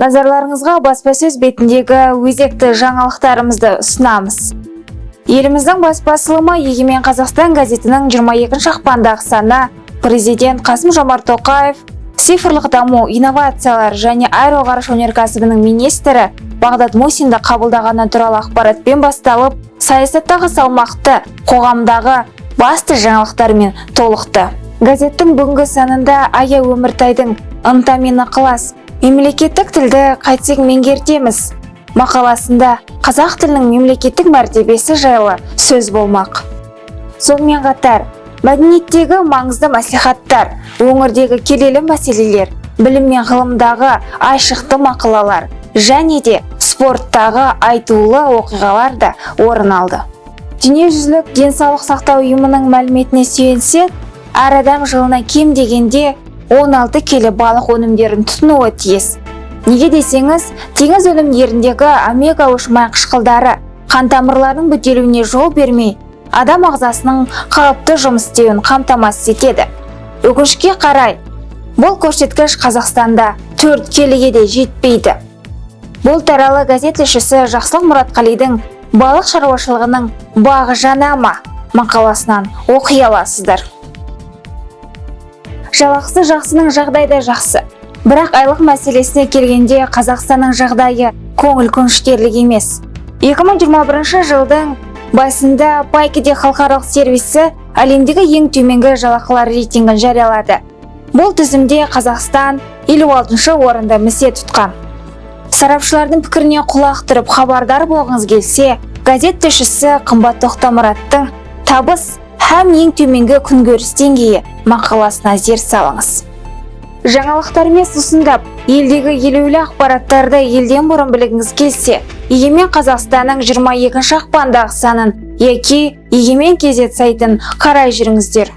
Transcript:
назарларыңызға баспасөз бетіндегі өзекті жаңалықтарымызды ұсынамыз. Еліміздің бас басылымы егемен қазақстан газетінің 22 ақпандағы саны президент қасым жомарт тоқаев цифрлық даму инновациялар және аэроғарыш өнеркәсібінің министрі бағдат мусинді қабылдағаны туралы ақпаратпен басталып саясаттағы салмақты қоғамдағы басты жаңалықтармен толықты. Газеттің бүгінгі санында ая өміртайдың ынта мен ықылас. Мемлекеттік тілді қайтсек меңгертеміз. Мақаласында қазақ тілінің мемлекеттік мәртебесі жайлы сөз болмақ. Сонымен қатар мәдениеттегі маңызды мәслихаттар өңірдегі келелі мәселелер білім мен ғылымдағы айшықты мақалалар және де спорттағы айтулы оқиғалар да орын алды. Дүниежүзілік денсаулық сақтау ұйымының мәліметіне сүйенсек әр адам жылына кем дегенде 16 келі балық өнімдерін тұтынуы тиіс. Неге десеңіз теңіз өнімдеріндегі омега үш майқышқылдары қан тамырларының бітелуіне жол бермей адам ағзасының қалыпты жұмыс істеуін қамтамасыз етеді. Өкінішке қарай бұл көрсеткіш қазақстанда төрт келіге де жетпейді. Бұл туралы газет тілшісі жақсылық мұратқалидың балық шаруашылығының бағы жана ма мақаласынан оқи аласыздар. Жалақысы жақсының жағдайы да жақсы. Бірақ айлық мәселесіне келгенде қазақстанның жағдайы көңіл көншітерлік емес. 2021 жылдың басында пайкеде халықаралық сервисі әлемдегі ең төменгі жалақылар рейтингін жариялады. Бұл тізімде қазақстан 56 орында місе тұтқан. Сарапшылардың пікіріне құлақ түріп хабардар болғыңыз келсе газет тілшісі қымбат тоқтамұраттың табыс һәм ең төменгі күнкөріс деңгейі мақаласына зер салыңыз. Жаңалықтармен сусындап елдегі елеулі ақпараттарды елден бұрын білгіңіз келсе егемен қазақстанның 22 ақпандағы санын яки егемен кезет сайтын қарай жүріңіздер.